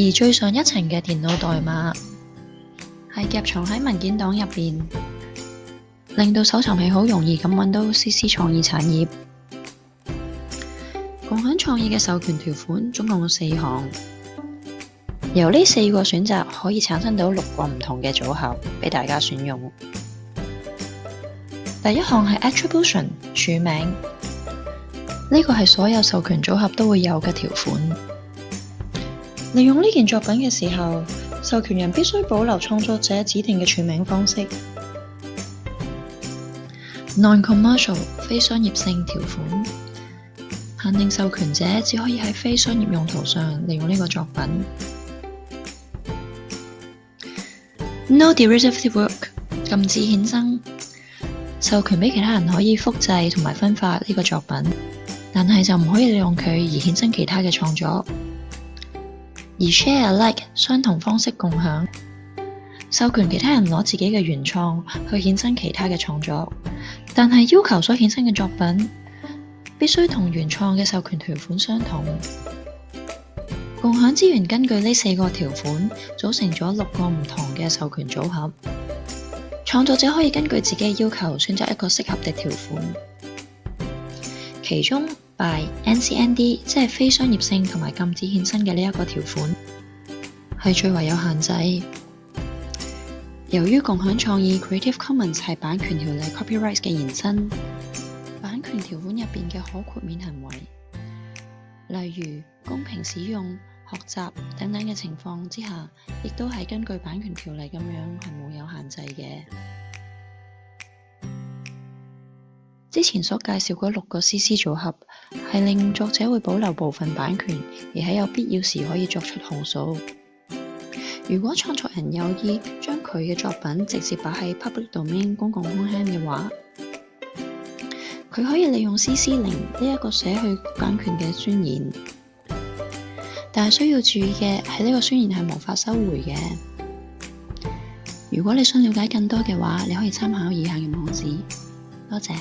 而最上一层嘅电脑代码系夹藏喺文件档入边，令到搜寻器好容易咁揾到 CC 创意产业共享创意嘅授权条款，总共有四项，由呢四个选择可以产生到六个唔同嘅组合俾大家选用。第一项系 Attribution 署名，呢个系所有授权组合都会有嘅条款。利用呢件作品嘅时候，授权人必须保留创作者指定嘅署名方式。Non-commercial，非商业性条款，限定授权者只可以喺非商业用途上利用呢个作品。No derivative work，禁止衍生，授权俾其他人可以复制同埋分发呢个作品，但系就唔可以利用佢而衍生其他嘅创作。而 share a like 相同方式共享，授权其他人攞自己嘅原创去衍生其他嘅创作，但系要求所衍生嘅作品必须同原创嘅授权条款相同。共享资源根据呢四个条款组成咗六个唔同嘅授权组合，创作者可以根据自己嘅要求选择一个适合嘅条款，其中。by NCND 即系非商业性同埋禁止衍生嘅呢一个条款，系最为有限制。由于共享创意 Creative Commons 系版权条例 Copyright 嘅延伸，版权条款入边嘅可豁免行为，例如公平使用、学习等等嘅情况之下，亦都系根据版权条例咁样系冇有限制嘅。之前所介紹嗰六個 CC 組合係令作者會保留部分版權，而喺有必要時可以作出控訴。如果創作人有意將佢嘅作品直接擺喺 Public Domain 公共空间嘅話，佢可以利用 CC 零呢一個寫去版權嘅宣言。但係需要注意嘅係呢個宣言係無法收回嘅。如果你想了解更多嘅話，你可以參考以下嘅網址。多謝。